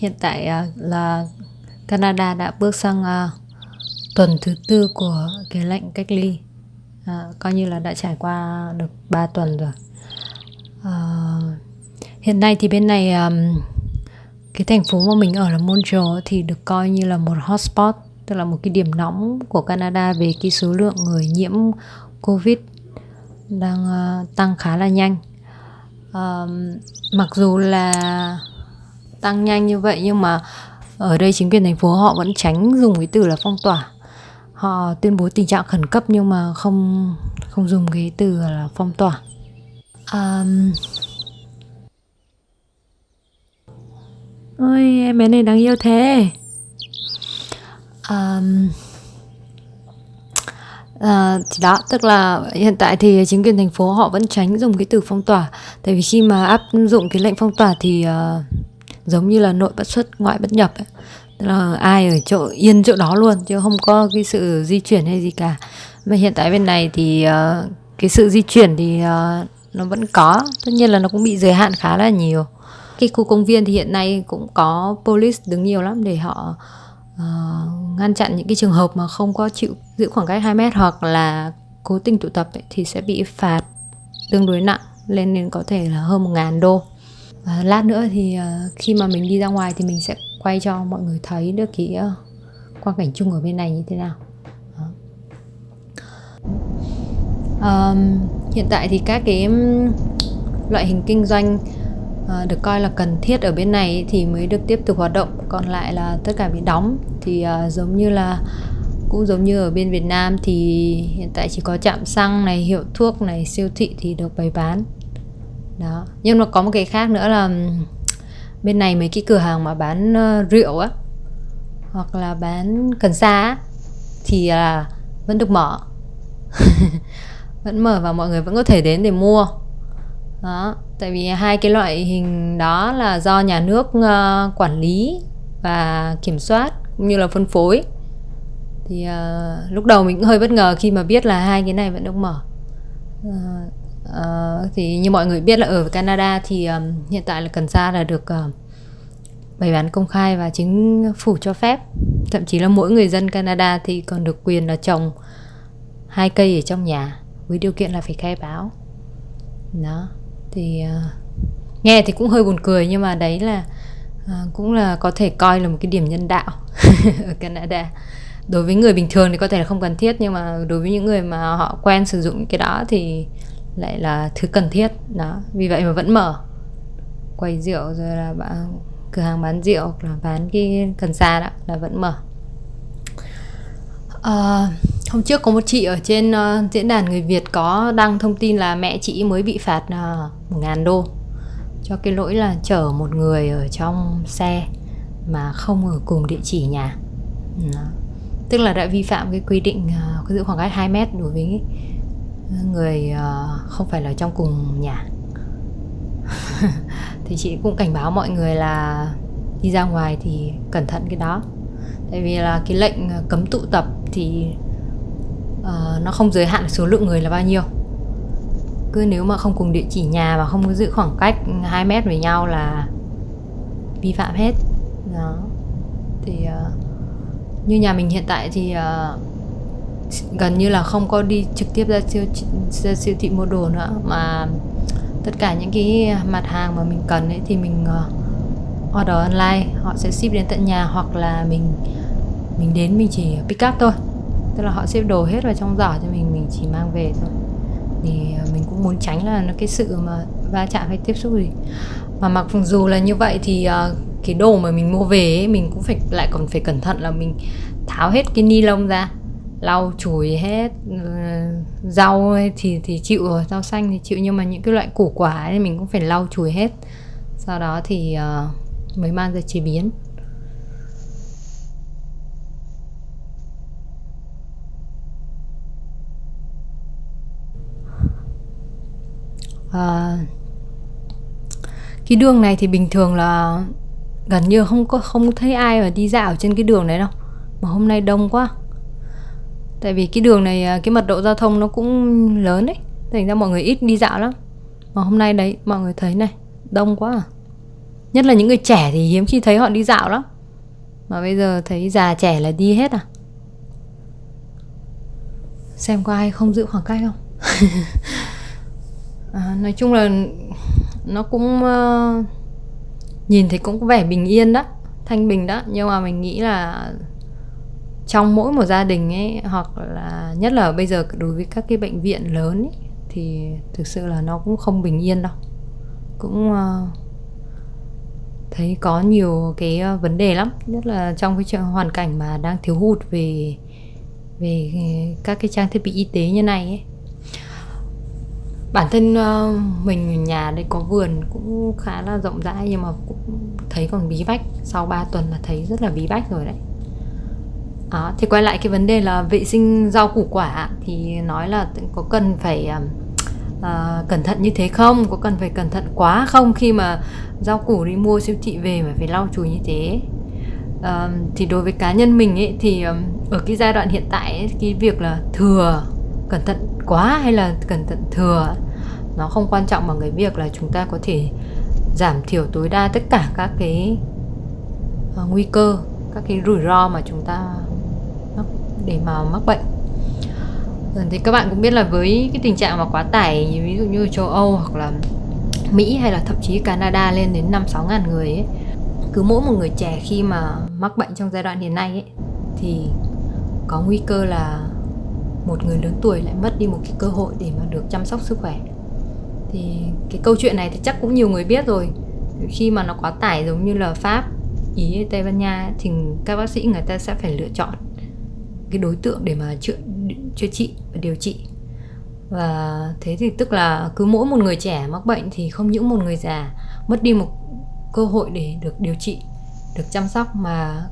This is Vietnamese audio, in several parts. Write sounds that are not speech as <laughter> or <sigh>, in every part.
hiện tại à, là Canada đã bước sang à, tuần thứ tư của cái lệnh cách ly. À, coi như là đã trải qua được 3 tuần rồi. À, hiện nay thì bên này um, cái thành phố mà mình ở là Montreal thì được coi như là một hotspot tức là một cái điểm nóng của Canada về cái số lượng người nhiễm Covid đang uh, tăng khá là nhanh. Um, mặc dù là tăng nhanh như vậy nhưng mà ở đây chính quyền thành phố họ vẫn tránh dùng cái từ là phong tỏa. Họ tuyên bố tình trạng khẩn cấp nhưng mà không không dùng cái từ là phong tỏa. Um, ôi em bé này đáng yêu thế. Um, À, thì đó tức là hiện tại thì chính quyền thành phố họ vẫn tránh dùng cái từ phong tỏa. Tại vì khi mà áp dụng cái lệnh phong tỏa thì uh, giống như là nội bất xuất ngoại bất nhập ấy. tức là ai ở chỗ yên chỗ đó luôn chứ không có cái sự di chuyển hay gì cả. Mà hiện tại bên này thì uh, cái sự di chuyển thì uh, nó vẫn có. Tất nhiên là nó cũng bị giới hạn khá là nhiều. Cái khu công viên thì hiện nay cũng có police đứng nhiều lắm để họ uh, ngăn chặn những cái trường hợp mà không có chịu giữ khoảng cách 2 mét hoặc là cố tình tụ tập ấy, thì sẽ bị phạt tương đối nặng lên đến có thể là hơn một ngàn đô à, lát nữa thì à, khi mà mình đi ra ngoài thì mình sẽ quay cho mọi người thấy được cái uh, quang cảnh chung ở bên này như thế nào. À, hiện tại thì các cái loại hình kinh doanh à, được coi là cần thiết ở bên này thì mới được tiếp tục hoạt động. Còn lại là tất cả bị đóng thì à, giống như là cũng giống như ở bên Việt Nam thì hiện tại chỉ có trạm xăng này hiệu thuốc này siêu thị thì được bày bán đó. Nhưng mà có một cái khác nữa là bên này mấy cái cửa hàng mà bán uh, rượu á hoặc là bán cần sa á thì là vẫn được mở. <laughs> Vẫn mở và mọi người vẫn có thể đến để mua. Đó tại vì hai cái loại hình đó là do nhà nước uh, quản lý và kiểm soát cũng như là phân phối. Thì uh, lúc đầu mình cũng hơi bất ngờ khi mà biết là hai cái này vẫn được mở. Uh, Ờ, thì như mọi người biết là ở Canada thì um, hiện tại là cần sa là được uh, bày bán công khai và chính phủ cho phép. Thậm chí là mỗi người dân Canada thì còn được quyền là trồng hai cây ở trong nhà với điều kiện là phải khai báo. Đó thì uh, nghe thì cũng hơi buồn cười nhưng mà đấy là uh, cũng là có thể coi là một cái điểm nhân đạo <laughs> ở Canada. Đối với người bình thường thì có thể là không cần thiết nhưng mà đối với những người mà họ quen sử dụng cái đó thì lại là thứ cần thiết. Đó vì vậy mà vẫn mở. Quầy rượu rồi là bạn cửa hàng bán rượu hoặc là bán cái cần sa đó là vẫn mở. À, hôm trước có một chị ở trên uh, diễn đàn người Việt có đăng thông tin là mẹ chị mới bị phạt uh, một ngàn đô. Cho cái lỗi là chở một người ở trong xe mà không ở cùng địa chỉ nhà. Đó. tức là đã vi phạm cái quy định uh, giữ khoảng cách 2 mét đối với người ờ, không phải là trong cùng nhà. <laughs> Thì chị cũng cảnh báo mọi người là đi ra ngoài thì cẩn thận cái đó. Tại vì là cái lệnh ờ, cấm tụ tập thì uh, nó không giới hạn số lượng người là bao nhiêu. Cứ nếu mà không cùng địa chỉ nhà và không có giữ khoảng cách 2 mét với nhau là vi phạm hết. Đó. Thì uh, như nhà mình hiện tại thì uh, gần như là không có đi trực tiếp ra siêu ra siêu thị mua đồ nữa. Mà tất cả những cái mặt hàng mà mình cần ấy thì mình uh, order online họ sẽ ship đến tận nhà hoặc là mình mình đến mình chỉ pick up thôi. Tức là họ xếp đồ hết vào trong giỏ cho mình mình chỉ mang về thôi. Thì ờ, mình cũng muốn tránh là nó cái sự mà va chạm hay tiếp xúc gì. Mà mặc dù là như vậy thì uh, cái đồ mà mình mua về ấy, mình cũng phải lại còn phải cẩn thận là mình tháo hết cái ni lông ra lau chùi hết ờ, rau thì thì chịu rồi rau xanh thì chịu. Nhưng mà những cái loại củ quả ấy mình cũng phải lau chùi hết. Sau đó thì uh, mới mang ra chế biến. À, cái đường này thì bình thường là gần như không có không thấy ai mà đi dạo trên cái đường đấy đâu. Mà hôm nay đông quá tại vì cái đường này à, cái mật độ giao thông nó cũng lớn đấy. Thành ra mọi người ít đi dạo lắm. Mà hôm nay đấy mọi người thấy này đông quá à. Nhất là những người trẻ thì hiếm khi thấy họ đi dạo lắm. Mà bây giờ thấy già trẻ là đi hết à. Xem có ai không giữ khoảng cách không? <laughs> À, nói chung là nó cũng uh, nhìn thì cũng có vẻ bình yên đó thanh bình đó. Nhưng mà mình nghĩ là trong mỗi một gia đình ấy hoặc là nhất là bây giờ đối với các cái bệnh viện lớn ấy, thì thực sự là nó cũng không bình yên đâu. Cũng uh, thấy có nhiều cái ờ, vấn đề lắm. Nhất là trong cái hoàn cảnh mà đang thiếu hụt về về các cái trang thiết bị y tế như này ấy. Bản thân uh, mình nhà đây có vườn cũng khá là rộng rãi nhưng mà cũng thấy còn bí bách. Sau 3 tuần là thấy rất là bí bách rồi đấy. À, thì quay lại cái vấn đề là vệ sinh rau củ quả thì nói là có cần phải uh, cẩn thận như thế không? Có cần phải cẩn thận quá không khi mà rau củ đi mua siêu thị về mà phải lau chùi như thế? Uh, thì đối với cá nhân mình ấy thì ở cái giai đoạn hiện tại ấy, cái việc là thừa cẩn thận quá hay là cẩn thận thừa nó không quan trọng bằng cái việc là chúng ta có thể giảm thiểu tối đa tất cả các cái uh, nguy cơ các cái rủi ro mà chúng ta để mà mắc bệnh. Ừ, thì các bạn cũng biết là với cái tình trạng mà quá tải, ví dụ như châu Âu hoặc là Mỹ hay là thậm chí Canada lên đến 5 6 ngàn người ấy, cứ mỗi một người trẻ khi mà mắc bệnh trong giai đoạn hiện nay ấy, thì có nguy cơ là một người lớn tuổi lại mất đi một cái cơ hội để mà được chăm sóc sức khỏe. Thì cái câu chuyện này thì chắc cũng nhiều người biết rồi. Khi mà nó quá tải giống như là pháp, ý tây ban nha thì các bác sĩ người ta sẽ phải lựa chọn cái đối tượng để mà chữa chữa trị và điều trị. Và thế thì tức là cứ mỗi một người trẻ mắc bệnh thì không những một người già mất đi một cơ hội để được điều trị được chăm sóc mà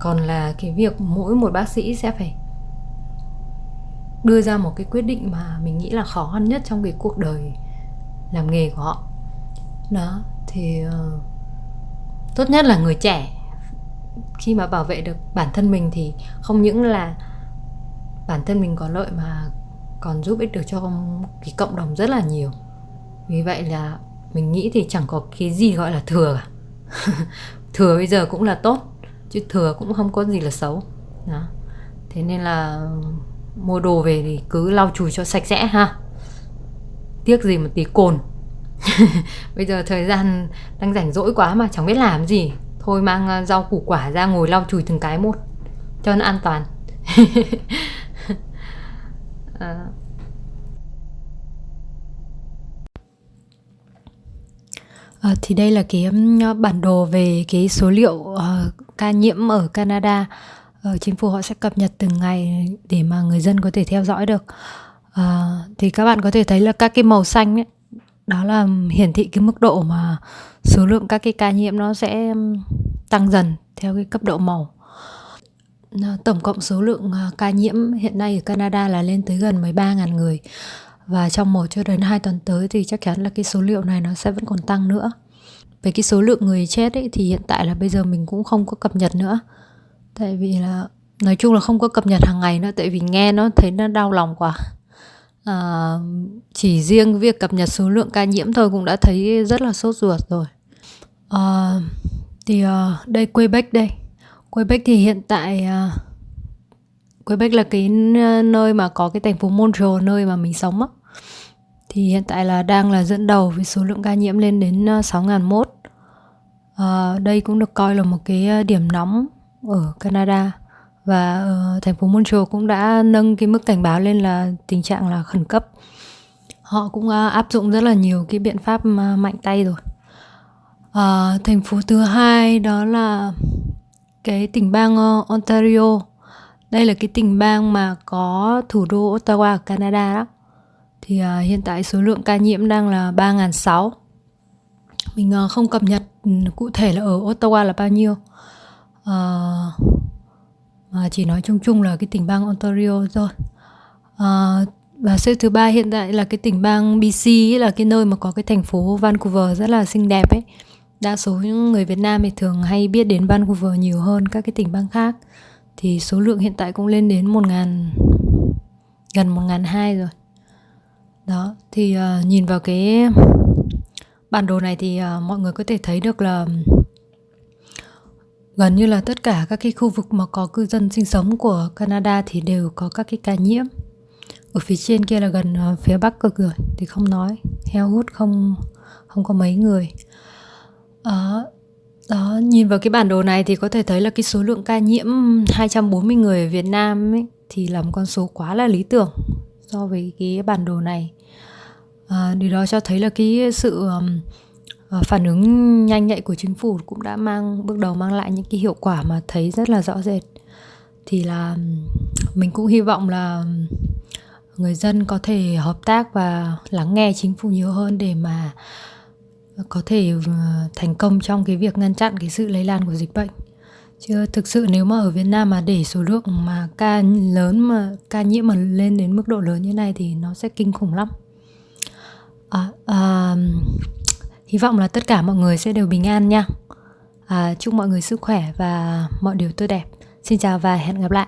còn là cái việc mỗi một bác sĩ sẽ phải đưa ra một cái quyết định mà mình nghĩ là khó khăn nhất trong cái cuộc đời làm nghề của họ. Đó thì uh, tốt nhất là người trẻ khi mà bảo vệ được bản thân mình thì không những là bản thân mình có lợi mà còn giúp ích được cho cái cộng đồng rất là nhiều. Vì vậy là mình nghĩ thì chẳng có cái gì gọi là thừa cả. <laughs> Thừa bây giờ cũng là tốt, chứ thừa cũng không có gì là xấu. Đó. Thế nên là mua đồ về thì cứ lau chùi cho sạch sẽ ha. Tiếc gì một tí cồn. <laughs> Bây giờ thời gian đang rảnh rỗi quá mà chẳng biết làm gì thôi mang ờ, rau củ quả ra ngồi lau chùi từng cái một cho nó an toàn à. <laughs> À, thì đây là cái bản đồ về cái số liệu uh, ca nhiễm ở Canada. Uh, chính phủ họ sẽ cập nhật từng ngày để mà người dân có thể theo dõi được. Uh, thì các bạn có thể thấy là các cái màu xanh ấy, đó là hiển thị cái mức độ mà số lượng các cái ca nhiễm nó sẽ tăng dần theo cái cấp độ màu. Ờ, tổng cộng số lượng ờ, ca nhiễm hiện nay ở Canada là lên tới gần 13.000 người. Và trong một cho đến hai tuần tới thì chắc chắn là cái số liệu này nó sẽ vẫn còn tăng nữa. Về cái số lượng người chết ấy thì hiện tại là bây giờ mình cũng không có cập nhật nữa. Tại vì là, nói chung là không có cập nhật hàng ngày nữa, tại vì nghe nó thấy nó đau lòng quá à, chỉ riêng việc cập nhật số lượng ca nhiễm thôi cũng đã thấy rất là sốt ruột rồi. À, thì uh, đây Quebec đây. Quebec thì hiện tại uh, Quebec là cái nơi mà có cái thành phố Montreal nơi mà mình sống á. Thì hiện tại là đang là dẫn đầu với số lượng ca nhiễm lên đến 6.001 à, đây cũng được coi là một cái điểm nóng ở Canada và uh, thành phố Montreal cũng đã nâng cái mức cảnh báo lên là tình trạng là khẩn cấp họ cũng uh, áp dụng rất là nhiều cái biện pháp uh, mạnh tay rồi uh, thành phố thứ hai đó là cái tỉnh bang uh, Ontario đây là cái tỉnh bang mà có thủ đô Ottawa ở Canada đó. Thì uh, hiện tại số lượng ca nhiễm đang là 3.600. Mình uh, không cập nhật cụ thể là ở Ottawa là bao nhiêu. Uh, mà chỉ nói chung chung là cái tỉnh bang Ontario thôi. à, và xếp thứ ba hiện tại là cái tỉnh bang BC là cái nơi mà có cái thành phố Vancouver rất là xinh đẹp ấy. Đa số những người Việt Nam thì thường hay biết đến Vancouver nhiều hơn các cái tỉnh bang khác thì số lượng hiện tại cũng lên đến một ngàn gần một ngàn hai rồi đó thì uh, nhìn vào cái bản đồ này thì uh, mọi người có thể thấy được là gần như là tất cả các cái khu vực mà có cư dân sinh sống của Canada thì đều có các cái ca nhiễm. Ở phía trên kia là gần à, phía bắc cực rồi thì không nói. Heo hút không không có mấy người. Uh, đó nhìn vào cái bản đồ này thì có thể thấy là cái số lượng ca nhiễm 240 người ở Việt Nam ấy, thì là một con số quá là lý tưởng so với cái bản đồ này. À, điều đó cho thấy là cái sự um, Ờ, phản ứng nhanh nhạy của chính phủ cũng đã mang bước đầu mang lại những cái hiệu quả mà thấy rất là rõ rệt. Thì là mình cũng hy vọng là người dân có thể hợp tác và lắng nghe chính phủ nhiều hơn để mà có thể thành công trong cái việc ngăn chặn cái sự lây lan của dịch bệnh. Chứ thực sự nếu mà ở Việt Nam mà để số lượng mà ca lớn mà ca nhiễm mà lên đến mức độ lớn như này thì nó sẽ kinh khủng lắm. À, à, hy vọng là tất cả mọi người sẽ đều bình an nha. À, chúc mọi người sức khỏe và mọi điều tốt đẹp. Xin chào và hẹn gặp lại.